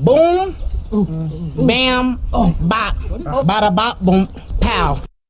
boom, bam, oh. bop, bada bop, boom, pow.